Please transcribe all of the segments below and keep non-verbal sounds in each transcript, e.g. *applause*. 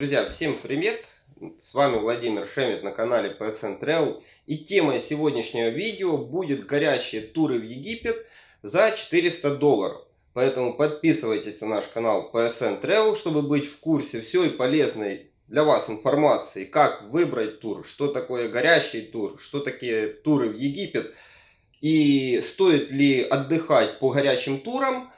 Друзья, всем привет! С вами Владимир Шемет на канале PSN Travel. И темой сегодняшнего видео будет горящие туры в Египет за 400 долларов. Поэтому подписывайтесь на наш канал PSN Travel, чтобы быть в курсе всей полезной для вас информации, как выбрать тур, что такое горящий тур, что такие туры в Египет и стоит ли отдыхать по горящим турам.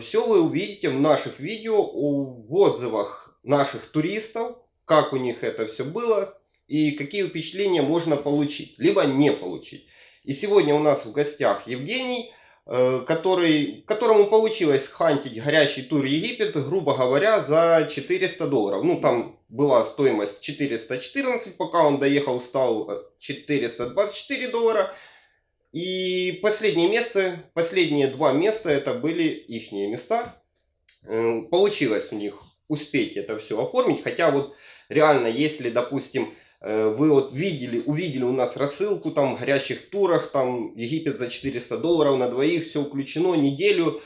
Все вы увидите в наших видео, в отзывах наших туристов, как у них это все было и какие впечатления можно получить, либо не получить. И сегодня у нас в гостях Евгений, э, который, которому получилось хантить горящий тур Египет, грубо говоря, за 400 долларов. Ну, там была стоимость 414, пока он доехал, стал 424 доллара. И последнее место, последние два места, это были их места. Э, получилось у них успеть это все оформить. Хотя вот реально, если, допустим, э, вы вот видели, увидели у нас рассылку там в горящих турах, там Египет за 400 долларов на двоих, все включено, неделю,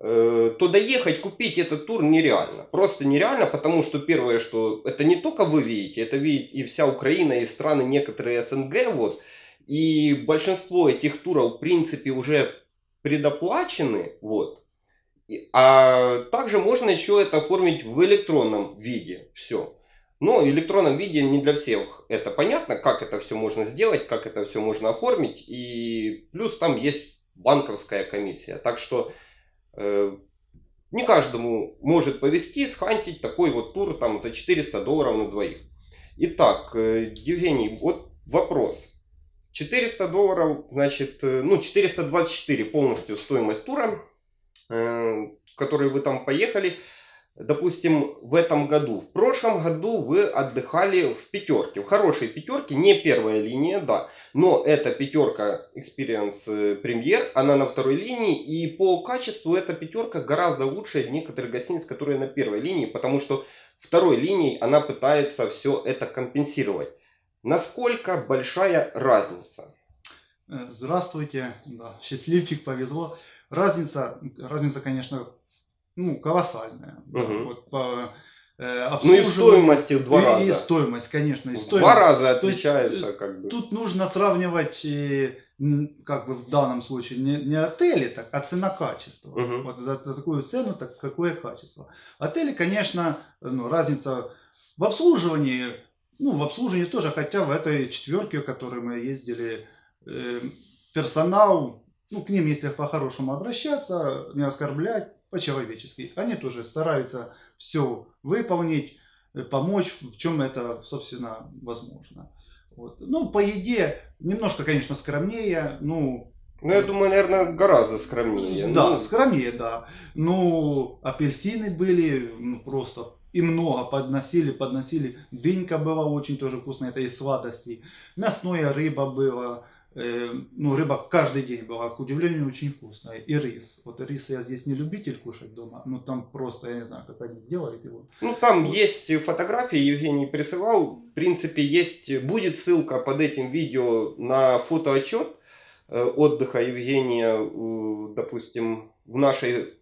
э, то доехать, купить этот тур нереально. Просто нереально, потому что первое, что это не только вы видите, это видит и вся Украина, и страны некоторые СНГ, вот. И большинство этих туров, в принципе, уже предоплачены, вот. А также можно еще это оформить в электронном виде. Все. Но в электронном виде не для всех это понятно, как это все можно сделать, как это все можно оформить. И плюс там есть банковская комиссия. Так что э, не каждому может повезти схантить такой вот тур там за 400 долларов на двоих. Итак, э, Евгений, вот вопрос. 400 долларов, значит, э, ну 424 полностью стоимость тура в который вы там поехали, допустим, в этом году. В прошлом году вы отдыхали в пятерке, в хорошей пятерке, не первая линия, да, но эта пятерка Experience э, Premier, она на второй линии, и по качеству эта пятерка гораздо лучше некоторых гостиниц, которые на первой линии, потому что второй линией она пытается все это компенсировать. Насколько большая разница? Э, здравствуйте, да, счастливчик, повезло. Разница, разница, конечно, ну, колоссальная. Угу. Да, вот по, э, ну и в стоимости в два и, раза. И стоимость, конечно. И в стоимость. два раза отличается есть, как бы. Тут нужно сравнивать, э, как бы в данном случае, не, не отели, так, а цена-качество. Угу. Вот за, за такую цену, так какое качество. Отели, конечно, ну, разница в обслуживании, ну, в обслуживании тоже, хотя в этой четверке, в которой мы ездили, э, персонал ну, к ним, если по-хорошему обращаться, не оскорблять, по-человечески. Они тоже стараются все выполнить, э, помочь, в чем это, собственно, возможно. Вот. Ну, по еде немножко, конечно, скромнее, ну... Ну, я думаю, наверное, гораздо скромнее. Да, ну... скромнее, да. Ну, апельсины были, ну, просто и много подносили, подносили. Дынька была очень тоже вкусная, это из сладостей. Мясная рыба была, ну, рыба каждый день была, к удивлению, очень вкусная. И рис. Вот рис я здесь не любитель кушать дома, но там просто, я не знаю, как они делают его. Ну, там вот. есть фотографии, Евгений присылал. В принципе, есть, будет ссылка под этим видео на фотоотчет э, отдыха Евгения, допустим, в нашей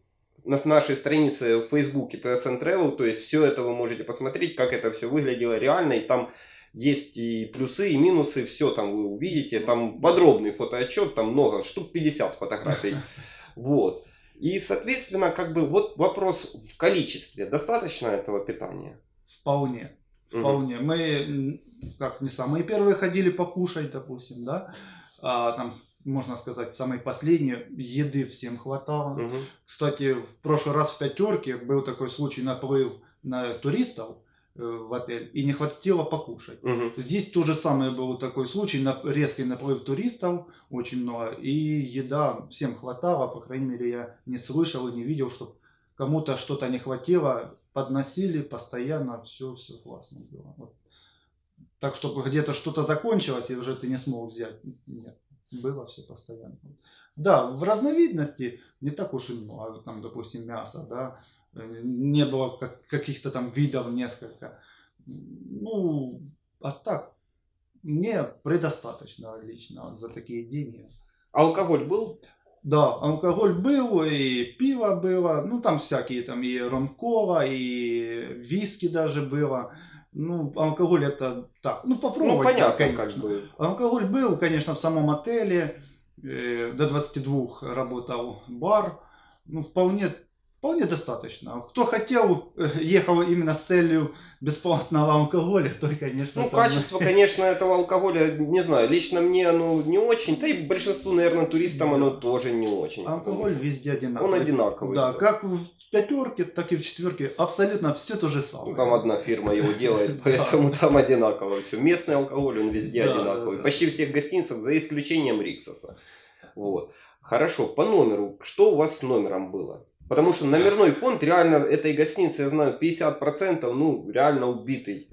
на нашей странице в Фейсбуке PSN Travel, то есть все это вы можете посмотреть, как это все выглядело реально, и там есть и плюсы, и минусы, все там вы увидите. Там подробный фотоотчет, там много, штук 50 фотографий. *laughs* Вот. И, соответственно, как бы вот вопрос в количестве. Достаточно этого питания? Вполне. Вполне. Угу. Мы, как не самые первые ходили покушать, допустим, да. А, там, можно сказать, самые последние еды всем хватало. Угу. Кстати, в прошлый раз в пятерке был такой случай наплыв на туристов. Э, в отель и не хватило покушать. Угу. Здесь то же самое был такой случай, на, резкий наплыв туристов, очень много, и еда всем хватало, по крайней мере я не слышал и не видел, что кому-то что-то не хватило, подносили постоянно, все, все классно было. Вот. Так, чтобы где-то что-то закончилось и уже ты не смог взять, нет, было все постоянно. Да, в разновидности не так уж и много, там, допустим, мясо, да, не было как, каких-то там видов несколько. Ну, а так, мне предостаточно лично за такие деньги. Алкоголь был? Да, алкоголь был, и пиво было, ну там всякие, там и ромкова, и виски даже было. Ну, алкоголь это так, ну попробовать. Ну, да, понятно, как конечно. бы. Алкоголь был, конечно, в самом отеле. э, До 22 работал бар. Ну, вполне, вполне достаточно. Кто хотел, э, ехал именно с целью бесплатного алкоголя, то, конечно, Ну, там- качество, *laughs* конечно, этого алкоголя, не знаю, лично мне оно не очень, да и большинству, наверное, туристам оно тоже не очень. Алкоголь везде одинаковый. Он одинаковый, Да, да. как в пятерке, так и в четверке. Абсолютно все то же самое. Ну, там одна фирма его делает, *laughs* поэтому там одинаково все. Местный алкоголь, он везде Да, одинаковый. да, да. Почти в всех гостиницах, за исключением Риксоса. Вот. Хорошо, по номеру. Что у вас с номером было? Потому что номерной фонд реально этой гостиницы, я знаю, 50%, ну, реально убитый.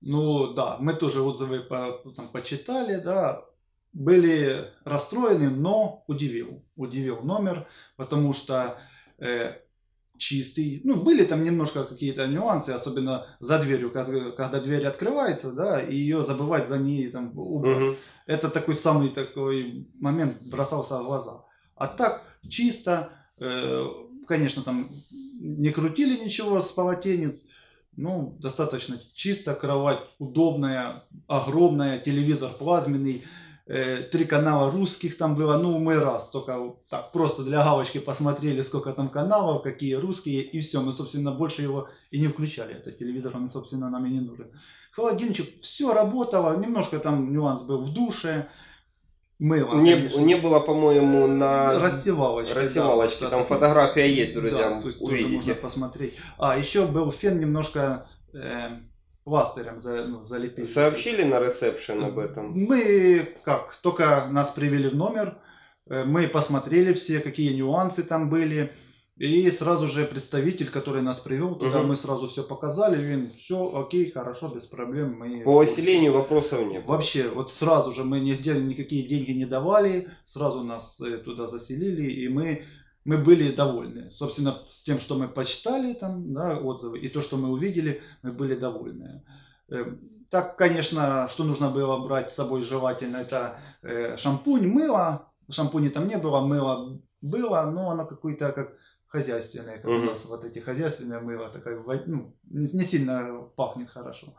Ну да, мы тоже отзывы по- там, почитали, да, были расстроены, но удивил, удивил номер, потому что э, чистый, ну были там немножко какие-то нюансы, особенно за дверью, когда, когда дверь открывается, да, и ее забывать за ней там убрать. Мгм. Это такой самый такой момент бросался в глаза. А так чисто, э, конечно, там не крутили ничего с полотенец, ну, достаточно чисто, кровать удобная, огромная, телевизор плазменный, э, три канала русских там было, ну, мы раз, только так, просто для галочки посмотрели, сколько там каналов, какие русские, и все, мы, собственно, больше его и не включали, этот телевизор, он, собственно, нам и не нужен. Холодильничек, все работало, немножко там нюанс был в душе, мыло, Не, конечно. не было, по-моему, на Рассевалочки. рассевалочки. да, там это- фотография есть, друзья, Да, то есть тоже можно увидите. посмотреть. А, еще был фен немножко э, пластырем за, ну, залепили. Сообщили на ресепшн об этом? Мы, как, только нас привели в номер, э, мы посмотрели все, какие нюансы там были. И сразу же представитель, который нас привел туда, Мгм. мы сразу все показали. Он, все окей, хорошо, без проблем. Мы По оселению вопросов не было. Вообще, вот сразу же мы нигде никакие деньги не давали, сразу нас э, туда заселили, и мы, мы были довольны. Собственно, с тем, что мы почитали там, да, отзывы, и то, что мы увидели, мы были довольны. Э, Так, конечно, что нужно было брать с собой желательно, это э, шампунь, мыло. Шампуня там не было, мыло было, но оно какое-то как хозяйственное, как у Мгм. нас вот эти хозяйственные мыло, такое, ну, не сильно пахнет хорошо.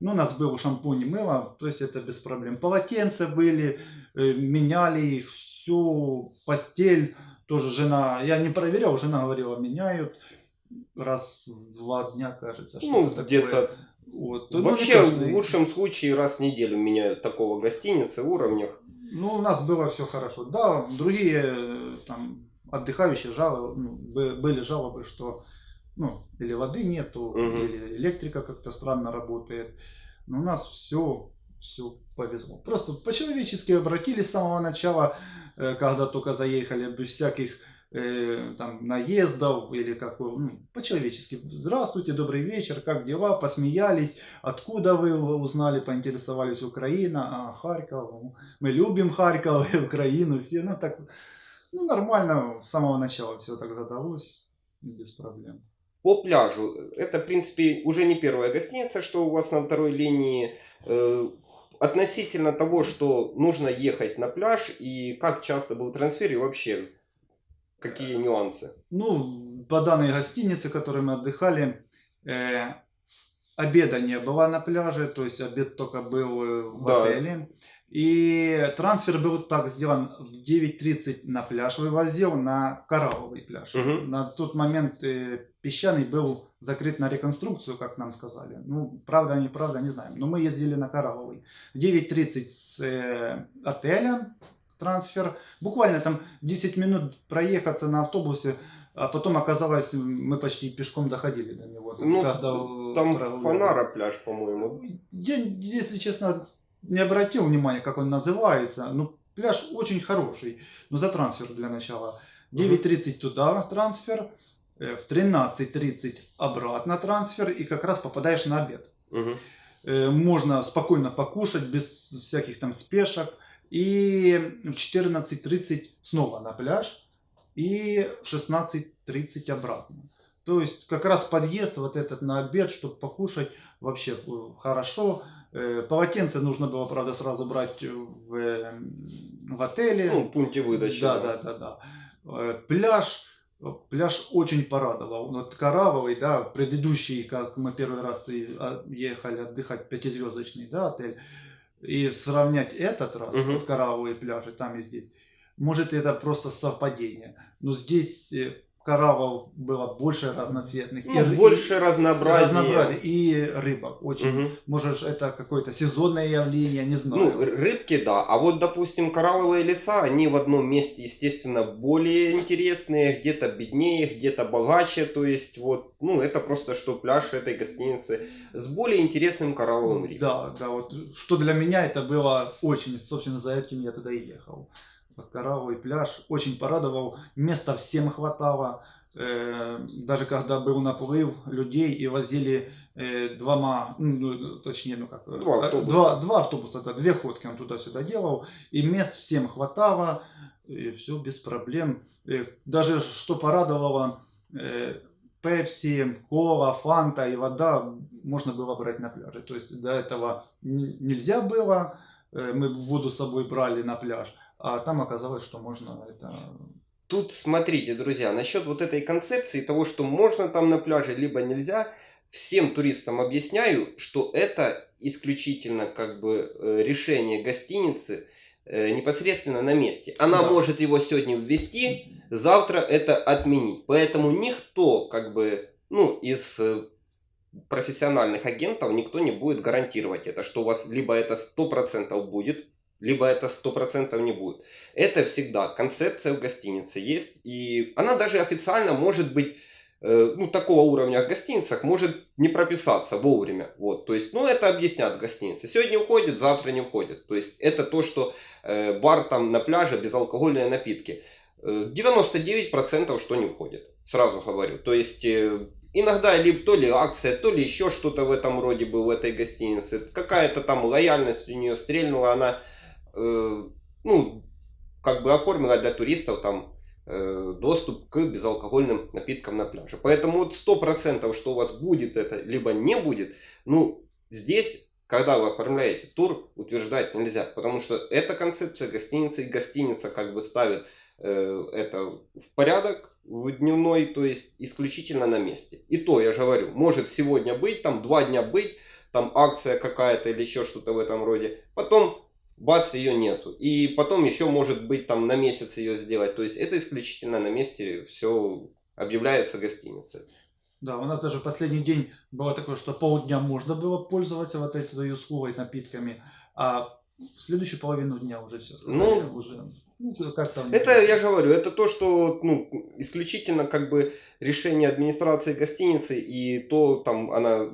Ну, у нас был шампунь и мыло, то есть это без проблем. Полотенца были, э, меняли их, всю постель тоже жена, я не проверял, жена говорила, меняют раз в два дня, кажется, Ну, что-то такое. где-то Вот. Ну, Вообще, каждый- в лучшем случае, раз в неделю меняют такого гостиницы, уровнях. Ну, у нас было все хорошо. Да, другие э, там отдыхающие жалобы, ну, бы- были жалобы, что ну, или воды нету, Мгм. или электрика как-то странно работает. Но у нас все, все повезло. Просто по-человечески обратились с самого начала, э, когда только заехали, без всяких э, там наездов или как ну, по-человечески. Здравствуйте, добрый вечер, как дела? Посмеялись. Откуда вы узнали, поинтересовались Украина, а Харьков, мы любим Харьков и Украину, все, ну так, ну нормально, с самого начала все так задалось, без проблем. По пляжу, это, в принципе, уже не первая гостиница, что у вас на второй линии. Э, Относительно того, что нужно ехать на пляж, и как часто был трансфер, и вообще, какие нюансы? Ну, по данной гостинице, в которой мы отдыхали, э, обеда не было на пляже, то есть обед только был э, в Да. отеле. И трансфер был так сделан, в 9.30 на пляж вывозил, на коралловый пляж. Мгм. На тот момент э, песчаный был закрыт на реконструкцию, как нам сказали. Ну, правда, неправда, не знаем. Но мы ездили на коралловый. В 9.30 с э, отеля трансфер. Буквально там 10 минут проехаться на автобусе, а потом оказалось, мы почти пешком доходили до него. Ну, когда, Там. Фонара пляж, по-моему. Я, если честно, не обратил внимания, как он называется. Ну, пляж очень хороший. Но за трансфер для начала. 9.30 туда трансфер, э, в 13.30 обратно трансфер, и как раз попадаешь на обед. Э, Можно спокойно покушать, без всяких там спешек. И в 14.30 снова на пляж, и в 16.30 обратно. То есть как раз подъезд вот этот на обед, чтобы покушать, вообще э, хорошо. Э, Полотенце нужно было, правда, сразу брать в, э, в отеле. Ну, в пункте выдачи. Да, да, да, да. Пляж, Пляж очень порадовал. Вот Каравовый, да, предыдущий, как мы первый раз а, ехали отдыхать, пятизвездочный, да, отель, и сравнять этот раз, Мгм. вот Каравовые пляжи, там и здесь, может это просто совпадение. Но здесь Каравов было больше разноцветных. Ну, ры- больше разнообразия. разнообразия, и рыбок. Очень. Мгм. Может, это какое-то сезонное явление, не знаю. Ну, рыбки, да. А вот, допустим, коралловые леса, они в одном месте, естественно, более интересные, где-то беднее, где-то богаче. То есть, вот, ну, это просто что пляж этой гостиницы с более интересным коралловым рифом. Да, да, вот что для меня это было очень, собственно, за этим я туда и ехал. Коралловый пляж очень порадовал, места всем хватало. Э, даже когда был наплыв людей и возили э, двома, ну, точнее, ну как, э, Два автобуса. два, два автобуса, да, две ходки он туда-сюда делал, и мест всем хватало, и все без проблем. Даже что порадовало, Пепси, кола, фанта и вода можно было брать на пляже. То есть до этого нельзя было, мы воду с собой брали на пляж, а там оказалось, что можно это... Тут смотрите, друзья, насчет вот этой концепции того, что можно там на пляже, либо нельзя, всем туристам объясняю, что это исключительно как бы э, решение гостиницы э, непосредственно на месте. Она Да. может его сегодня ввести, завтра это отменить. Поэтому никто как бы, ну, из э, профессиональных агентов никто не будет гарантировать это, что у вас либо это 100% будет, либо это 100% не будет. Это всегда концепция в гостинице есть, и она даже официально может быть, э, ну, такого уровня в гостиницах может не прописаться вовремя. Вот, то есть, ну, это объяснят в гостинице. Сегодня уходит, завтра не уходит. То есть, это то, что э, бар там на пляже, безалкогольные напитки. Э, 99% что не уходит, сразу говорю. То есть, э, иногда либо то ли акция, то ли еще что-то в этом роде было в этой гостинице. Какая-то там лояльность у нее стрельнула, она, э, ну, как бы оформила для туристов там э, доступ к безалкогольным напиткам на пляже. Поэтому вот 100% что у вас будет это, либо не будет, ну, здесь, когда вы оформляете тур, утверждать нельзя. Потому что эта концепция гостиницы, и гостиница как бы ставит э, это в порядок в дневной, то есть исключительно на месте. И то, я же говорю, может сегодня быть, там два дня быть, там акция какая-то или еще что-то в этом роде. Потом бац, ее нету. И потом еще может быть там на месяц ее сделать. То есть это исключительно на месте все объявляется гостиницей. Да, у нас даже в последний день было такое, что полдня можно было пользоваться вот этой услугой напитками, а в следующую половину дня уже все сказали, Ну, уже, ну, как там... Это, я говорю, это то, что ну, исключительно как бы решение администрации гостиницы и то там она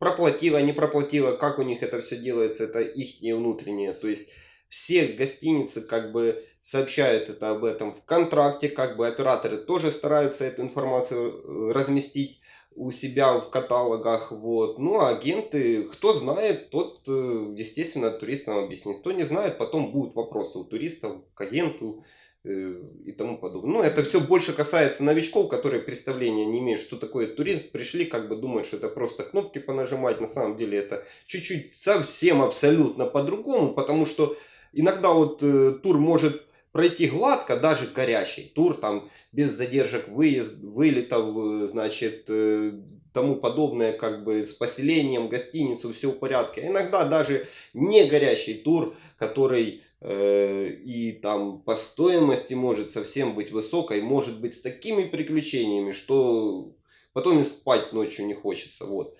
проплатила, не проплатила, как у них это все делается, это их внутреннее. То есть все гостиницы как бы сообщают это об этом в контракте, как бы операторы тоже стараются эту информацию э, разместить у себя в каталогах, вот. Ну, а агенты, кто знает, тот, э, естественно, туристам объяснит. Кто не знает, потом будут вопросы у туристов к агенту и тому подобное. Ну, это все больше касается новичков, которые представления не имеют, что такое турист. Пришли, как бы думают, что это просто кнопки понажимать. На самом деле это чуть-чуть совсем абсолютно по-другому, потому что иногда вот э, тур может пройти гладко, даже горящий тур, там без задержек выезд, вылетов, э, значит, э, тому подобное, как бы с поселением, гостиницу, все в порядке. Иногда даже не горящий тур, который э, и там по стоимости может совсем быть высокой, может быть с такими приключениями, что потом и спать ночью не хочется, вот.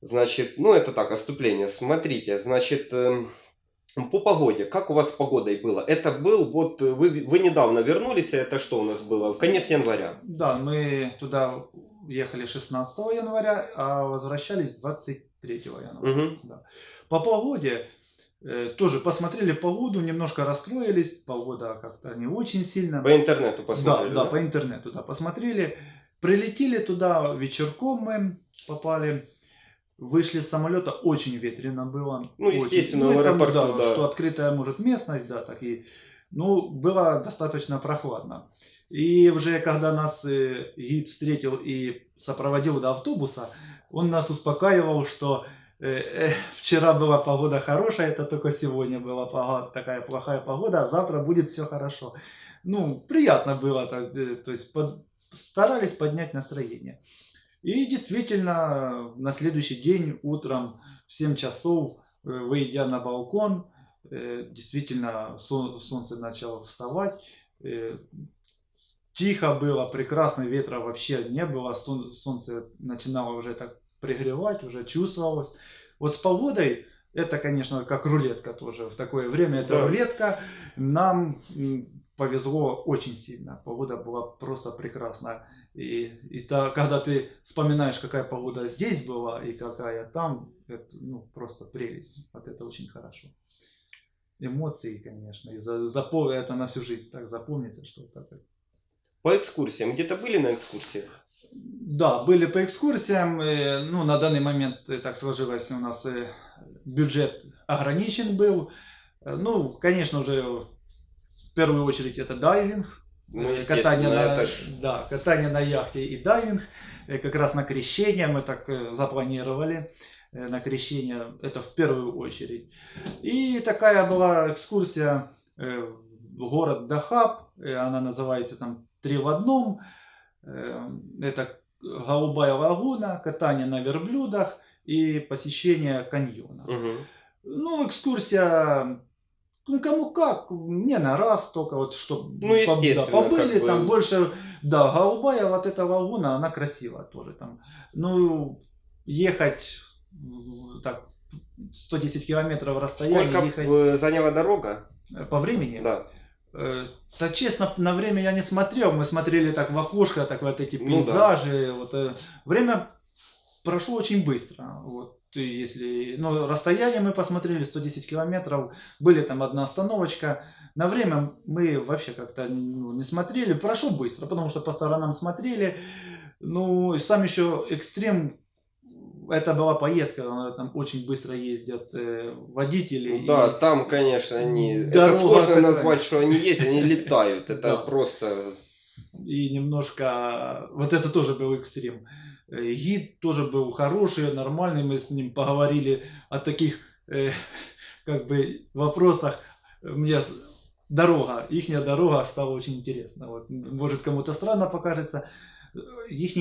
Значит, ну это так, отступление. Смотрите, значит, эм, по погоде, как у вас с погодой было? Это был, вот э, вы, вы недавно вернулись, а это что у нас было? Конец января. Да, мы туда ехали 16 января, а возвращались 23 января. Мгм. Да. По погоде э, тоже посмотрели погоду, немножко расстроились. Погода как-то не очень сильно. По интернету посмотрели. Да, да, по интернету, да, посмотрели. Прилетели туда вечерком мы попали. Вышли с самолета, очень ветрено было. Ну, очень. естественно, Ну, в там, аэропорту, да, да. Что открытая, может, местность, да, так и... Ну, было достаточно прохладно. И уже когда нас э, гид встретил и сопроводил до автобуса, он нас успокаивал, что э, э, вчера была погода хорошая, это только сегодня была такая плохая погода, а завтра будет все хорошо. Ну, приятно было, то, э, то есть под- старались поднять настроение. И действительно, на следующий день утром в 7 часов, э, выйдя на балкон, э, действительно солнце начало вставать. Э, тихо было, прекрасно, ветра вообще не было, солнце начинало уже так пригревать, уже чувствовалось. Вот с погодой это, конечно, как рулетка тоже. В такое время это да. рулетка. Нам повезло очень сильно. Погода была просто прекрасная. И, и та, когда ты вспоминаешь, какая погода здесь была и какая там, это ну, просто прелесть. Вот это очень хорошо. Эмоции, конечно. И за, запом... это на всю жизнь так запомнится, что так. По экскурсиям. Где-то были на экскурсиях? Да, были по экскурсиям. Ну, на данный момент э, так сложилось у нас э, бюджет ограничен был. Э, ну, конечно, уже в первую очередь это дайвинг. Ну, катание, на, да, катание на яхте и дайвинг. Как раз на крещение мы так запланировали. На крещение это в первую очередь. И такая была экскурсия в город Дахаб. Она называется там «Три в одном». Это голубая лагуна, катание на верблюдах и посещение каньона. Угу. Ну, экскурсия, ну, кому как, не на раз только, вот что ну, да, побыли, там бы... больше, да, голубая вот эта лагуна, она красивая тоже там. Ну, ехать так 110 километров расстояние. Сколько ехать... заняла дорога? По времени? Да. Э, да честно, на время я не смотрел. Мы смотрели так в окошко, так вот эти пейзажи. Ну, да. вот, э, время прошло очень быстро. Вот, если, ну, расстояние мы посмотрели 110 километров. Были там одна остановочка. На время мы вообще как-то ну, не смотрели. Прошло быстро, потому что по сторонам смотрели. Ну, и сам еще экстрем это была поездка, там очень быстро ездят э, водители. Ну да, там, конечно, они... Это сложно такая... назвать, что они ездят, они летают. Это просто... И немножко... Вот это тоже был экстрем. Э, гид тоже был хороший, нормальный. Мы с ним поговорили о таких э, как бы вопросах. Мне дорога, ихняя дорога стала очень интересна. Вот, может кому-то странно покажется. Их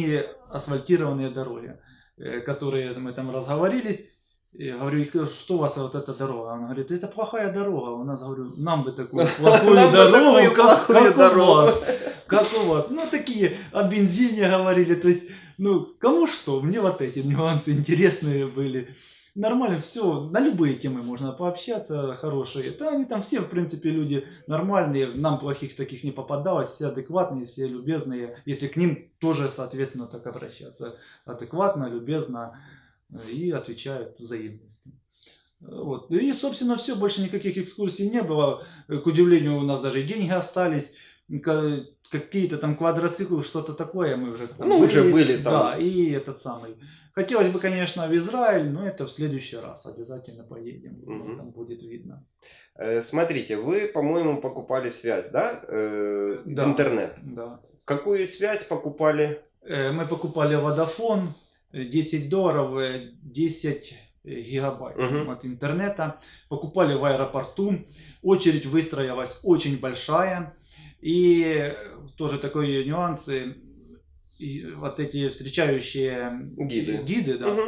асфальтированные дороги. Э, которые мы там разговорились. И говорю, что у вас вот эта дорога? Он говорит, это плохая дорога. У нас, говорю, нам бы такую *laughs* плохую дорогу, как, как у вас. Как у вас. Ну, такие о бензине говорили. То есть, ну, кому что. Мне вот эти нюансы интересные были нормально все, на любые темы можно пообщаться, хорошие. Да, они там все, в принципе, люди нормальные, нам плохих таких не попадалось, все адекватные, все любезные. Если к ним тоже, соответственно, так обращаться. Адекватно, любезно и отвечают взаимностью. Вот. И, собственно, все, больше никаких экскурсий не было. К удивлению, у нас даже деньги остались. Какие-то там квадроциклы, что-то такое мы уже Ну, были. уже были там. Да, и этот самый Хотелось бы, конечно, в Израиль, но это в следующий раз. Обязательно поедем. Угу. Там будет видно. Э, смотрите, вы, по-моему, покупали связь, да? Э, да. Интернет. Да. Какую связь покупали? Э, мы покупали Vodafone. 10 долларов, 10 гигабайт угу. от интернета. Покупали в аэропорту. Очередь выстроилась очень большая. И тоже такой нюансы и вот эти встречающие гиды, гиды да, угу.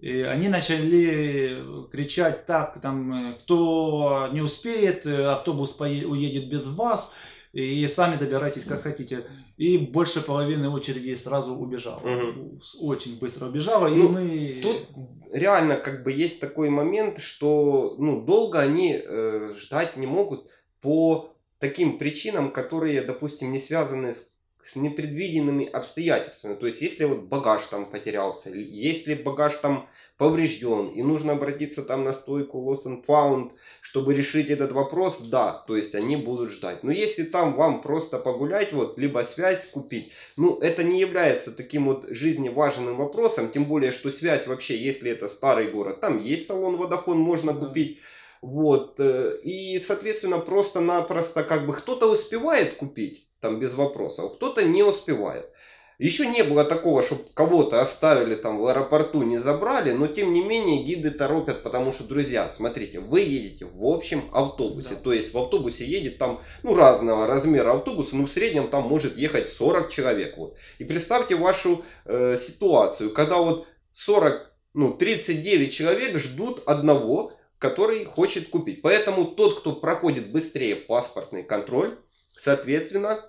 и они начали кричать так, там, кто не успеет, автобус уедет без вас, и сами добирайтесь как хотите. И больше половины очереди сразу убежало. Угу. Очень быстро убежало. Ну, и мы... Тут реально как бы есть такой момент, что ну, долго они э, ждать не могут по таким причинам, которые, допустим, не связаны с с непредвиденными обстоятельствами. То есть, если вот багаж там потерялся, если багаж там поврежден, и нужно обратиться там на стойку Lost and Found, чтобы решить этот вопрос, да, то есть они будут ждать. Но если там вам просто погулять, вот, либо связь купить, ну, это не является таким вот жизневажным вопросом, тем более, что связь вообще, если это старый город, там есть салон Vodafone, можно купить, вот, э, и, соответственно, просто-напросто, как бы, кто-то успевает купить, там без вопросов. Кто-то не успевает. Еще не было такого, чтобы кого-то оставили там в аэропорту, не забрали, но тем не менее гиды торопят, потому что, друзья, смотрите, вы едете в общем автобусе, Да. то есть в автобусе едет там, ну, разного размера автобуса, ну, в среднем там может ехать 40 человек, вот. И представьте вашу э, ситуацию, когда вот 40, ну, 39 человек ждут одного, который хочет купить. Поэтому тот, кто проходит быстрее паспортный контроль, соответственно,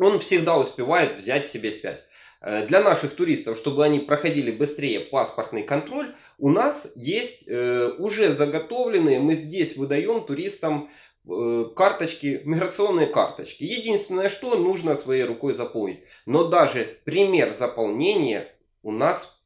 он всегда успевает взять себе связь. Э, Для наших туристов, чтобы они проходили быстрее паспортный контроль, у нас есть э, уже заготовленные, мы здесь выдаем туристам э, карточки, миграционные карточки. Единственное, что нужно своей рукой заполнить. Но даже пример заполнения у нас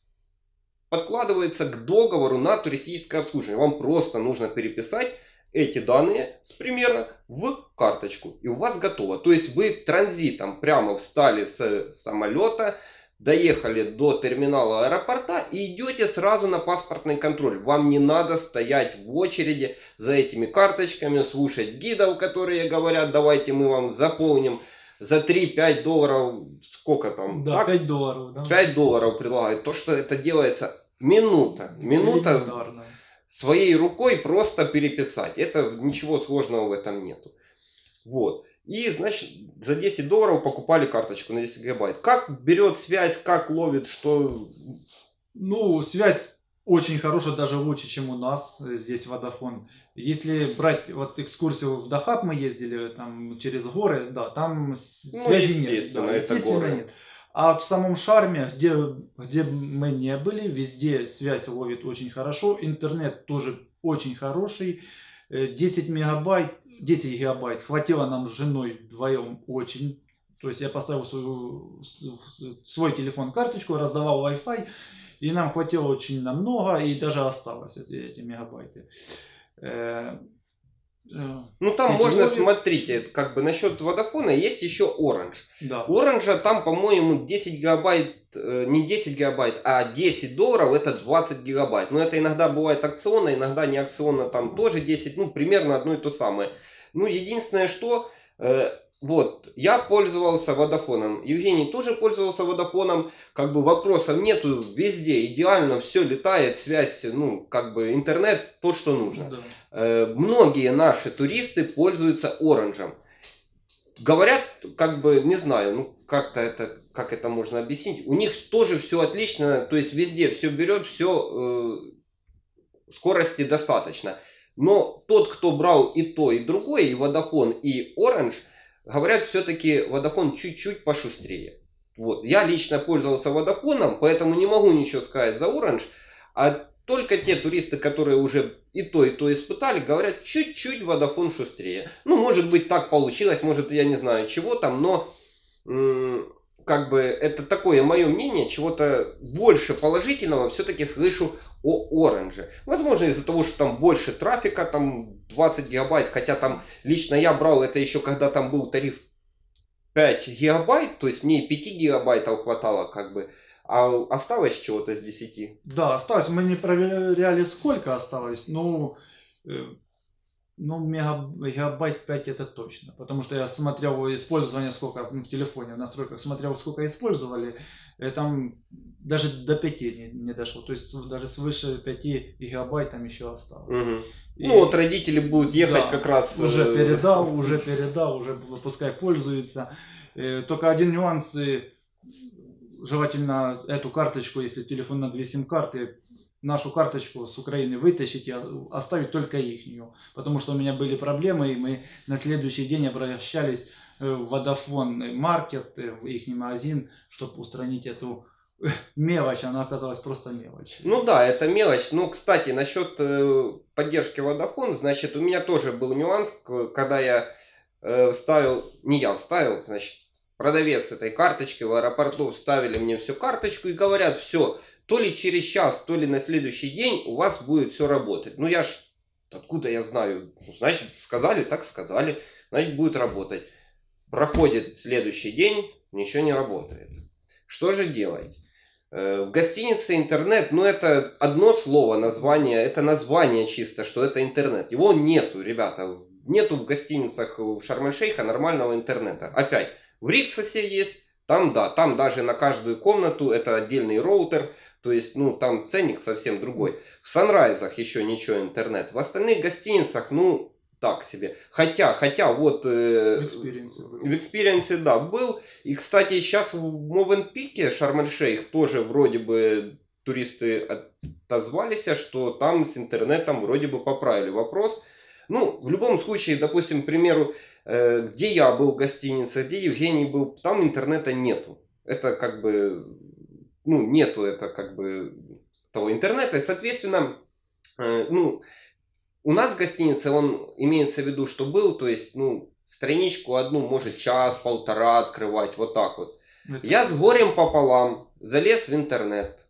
подкладывается к договору на туристическое обслуживание. Вам просто нужно переписать эти данные с примера в карточку. И у вас готово. То есть вы транзитом прямо встали с самолета, доехали до терминала аэропорта и идете сразу на паспортный контроль. Вам не надо стоять в очереди за этими карточками, слушать гидов, которые говорят, давайте мы вам заполним за 3-5 долларов, сколько там? Да, так? 5 долларов, да. 5 долларов предлагают. То, что это делается минута. Минута. Своей рукой просто переписать. Это ничего сложного в этом нету. Вот. И, значит, за 10 долларов покупали карточку на 10 гигабайт. Как берет связь, как ловит, что... Ну, связь очень хорошая, даже лучше, чем у нас здесь Водофон. Если брать вот экскурсию в Дахаб мы ездили, там через горы, да, там Ну, связи нет. естественно, да, это естественно, горы. нет. А в самом Шарме, где, где мы не были, везде связь ловит очень хорошо, интернет тоже очень хороший, Э, 10 мегабайт, 10 гигабайт хватило нам с женой вдвоем очень. То есть я поставил свою, свой телефон карточку, раздавал Wi-Fi, и нам хватило очень намного, и даже осталось эти, эти мегабайты. Ну, там Сети можно, смотрите, как бы насчет водофона есть еще Orange. Да. Orange там, по-моему, 10 гигабайт, э, не 10 гигабайт, а 10 долларов это 20 гигабайт. Но это иногда бывает акционно, иногда не акционно, там тоже 10, ну, примерно одно и то самое. Ну, единственное, что, э, вот, я пользовался водофоном, Евгений тоже пользовался водофоном, как бы вопросов нету, везде идеально, все летает, связь, ну, как бы интернет тот, что нужно. да. Э, многие наши туристы пользуются оранжем. Говорят, как бы, не знаю, ну как-то это, как это можно объяснить. У них тоже все отлично, то есть везде все берет, все скорости достаточно. Но тот, кто брал и то, и другое, и Vodafone, и Orange, говорят, все-таки Vodafone чуть-чуть пошустрее. Вот. Я лично пользовался Vodafone, поэтому не могу ничего сказать за Orange. А только те туристы, которые уже и то, и то испытали, говорят, чуть-чуть Vodafone шустрее. Ну, может быть, так получилось, может, я не знаю, чего там, но как бы это такое мое мнение, чего-то больше положительного все-таки слышу о Orange. Возможно, из-за того, что там больше трафика, там 20 гигабайт, хотя там лично я брал это еще, когда там был тариф 5 гигабайт, то есть мне 5 гигабайтов хватало, как бы, а осталось чего-то с 10. Да, осталось. Мы не проверяли, сколько осталось. Ну, э, ну мега- мегабайт 5 это точно. Потому что я смотрел использование, сколько ну, в телефоне, в настройках смотрел, сколько использовали. э, Там даже до 5 не, не дошло. То есть даже свыше 5 гигабайт там еще осталось. И- Ну вот родители будут ехать Да, как раз... Уже э, передал, *laughs* уже передал, уже пускай пользуется. Э, Только один нюанс. э, Желательно эту карточку, если телефон на две сим-карты, нашу карточку с Украины вытащить и оставить только ихнюю. Потому что у меня были проблемы, и мы на следующий день обращались э, в Vodafone Market, э, в их магазин, чтобы устранить эту э, мелочь. Она оказалась просто мелочь. Ну да, это мелочь. Ну, кстати, насчет поддержки Vodafone, значит, у меня тоже был нюанс, когда я вставил, не я вставил, значит, продавец этой карточки в аэропорту вставили мне всю карточку и говорят, все, то ли через час, то ли на следующий день у вас будет все работать. Ну я ж, откуда я знаю? Ну, Значит, сказали, так сказали, значит, будет работать. Проходит следующий день, ничего не работает. Что же делать? Э, В гостинице интернет, ну это одно слово, название, это название чисто, что это интернет. Его нету, ребята. Нету в гостиницах в Шарм-эль-Шейха нормального интернета. Опять, в Риксосе есть, Там, да, там даже на каждую комнату это отдельный роутер, то есть, ну, там ценник совсем другой. В Sunrise ах еще ничего интернет. В остальных гостиницах, ну, так себе. Хотя, хотя вот... Э, В Experience был. в Experience, да, был. И, кстати, сейчас в Mövenpick е, Шарм-эль-Шейх, тоже вроде бы туристы отозвались, что там с интернетом вроде бы поправили вопрос. Ну, в любом случае, допустим, к примеру, э, где я был в гостинице, где Евгений был, там интернета нету. Это как бы, ну, нету это как бы того интернета. И, соответственно, э, ну, у нас в гостинице он имеется в виду, что был, то есть, ну, страничку одну может час-полтора открывать, вот так вот. Это- Я с горем пополам залез в интернет,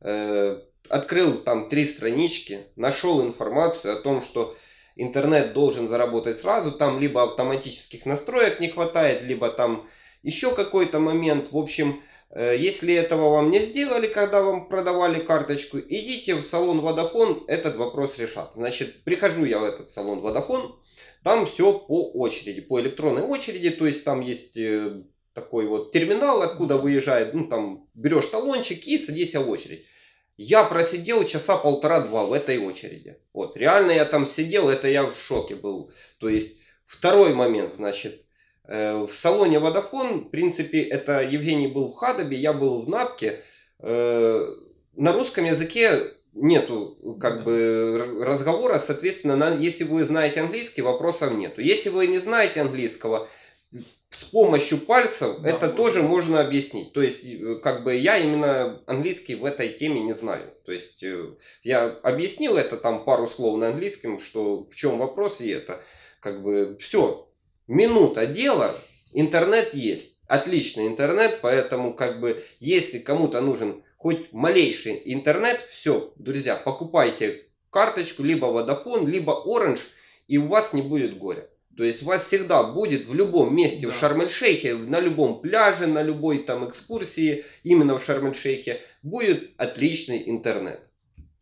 э, открыл там три странички, нашел информацию о том, что интернет должен заработать сразу, там либо автоматических настроек не хватает, либо там еще какой-то момент. В общем, если этого вам не сделали, когда вам продавали карточку, идите в салон Vodafone, этот вопрос решат. Значит, прихожу я в этот салон Vodafone, там все по очереди, по электронной очереди, то есть там есть э, такой вот терминал, откуда выезжает, ну там берешь талончик и садись в очередь. Я просидел часа полтора-два в этой очереди. Вот, реально я там сидел, это я в шоке был. То есть, второй момент, значит, э, в салоне Vodafone, в принципе, это Евгений был в Хадабе, я был в Напке. Э, на русском языке нету как Да. бы разговора, соответственно, на- если вы знаете английский, вопросов нету. Если вы не знаете английского, с помощью пальцев Да, это можно. тоже можно объяснить. То есть, э, как бы я именно английский в этой теме не знаю. То есть, э, я объяснил это там пару слов на английском, что в чем вопрос, и это как бы все. Минута дела, интернет есть. Отличный интернет, поэтому как бы если кому-то нужен хоть малейший интернет, все, друзья, покупайте карточку либо Vodafone, либо Orange, и у вас не будет горя. То есть у вас всегда будет в любом месте Да. в Шарм-эль-Шейхе, на любом пляже, на любой там экскурсии, именно в Шарм-эль-Шейхе, будет отличный интернет.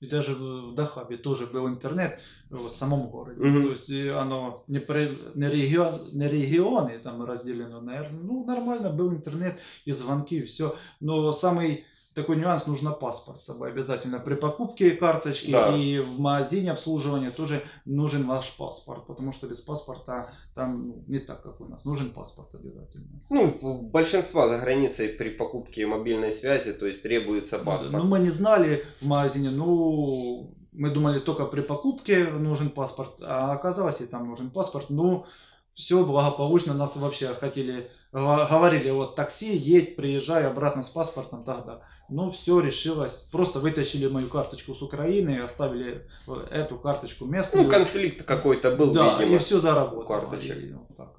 И даже в в Дахабе тоже был интернет вот, в самом городе. Мгм. То есть и оно не, при- не, регион, не регионы там разделено, наверное. Ну, нормально был интернет и звонки, и все. Но самый такой нюанс, нужно паспорт с собой обязательно при покупке карточки Да. и в магазине обслуживания тоже нужен ваш паспорт, потому что без паспорта там ну, не так, как у нас. Нужен паспорт обязательно. Ну, у большинства за границей при покупке мобильной связи, то есть требуется паспорт. Ну, мы не знали в магазине, ну, мы думали только при покупке нужен паспорт, а оказалось и там нужен паспорт. Ну, все благополучно, нас вообще хотели, говорили, вот такси, едь, приезжай обратно с паспортом тогда. Ну, все решилось, просто вытащили мою карточку с Украины и оставили э, эту карточку местную. Ну, конфликт какой-то был, да, видимо. и все заработало. карточек. И вот так.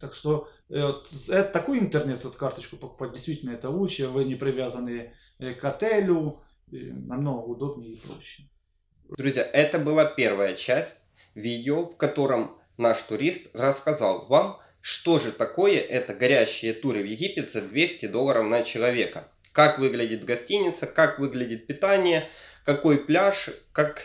Так что э, вот с- э, такой интернет, вот карточку покупать, действительно это лучше, вы не привязаны э, к отелю, намного удобнее и проще. Друзья, это была первая часть видео, в котором наш турист рассказал вам, что же такое это горящие туры в Египет за 200 долларов на человека. Как выглядит гостиница, как выглядит питание, какой пляж, как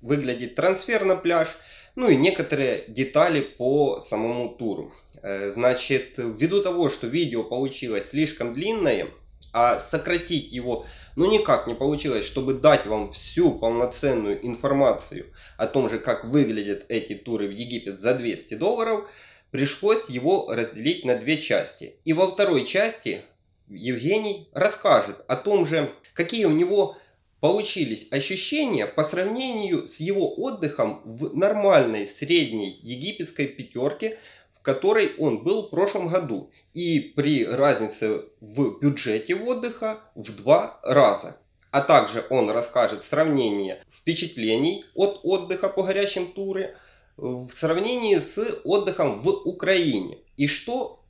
выглядит трансфер на пляж, ну и некоторые детали по самому туру. Э, Значит, ввиду того, что видео получилось слишком длинное, а сократить его ну никак не получилось, чтобы дать вам всю полноценную информацию о том же, как выглядят эти туры в Египет за 200 долларов, пришлось его разделить на две части. И во второй части Евгений расскажет о том же, какие у него получились ощущения по сравнению с его отдыхом в нормальной средней египетской пятерке, в которой он был в прошлом году. И при разнице в бюджете отдыха в два раза. А также он расскажет сравнение впечатлений от отдыха по горящим туре в сравнении с отдыхом в Украине. И что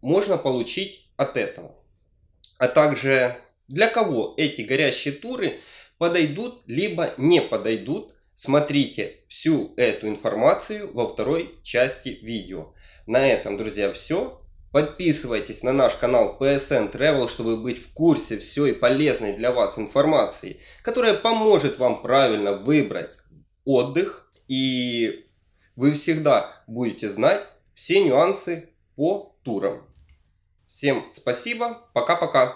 можно получить от этого. А также для кого эти горящие туры подойдут, либо не подойдут. Смотрите всю эту информацию во второй части видео. На этом, друзья, все. Подписывайтесь на наш канал PSN Travel, чтобы быть в курсе всей полезной для вас информации, которая поможет вам правильно выбрать отдых. И вы всегда будете знать все нюансы по турам. Всем спасибо, пока-пока.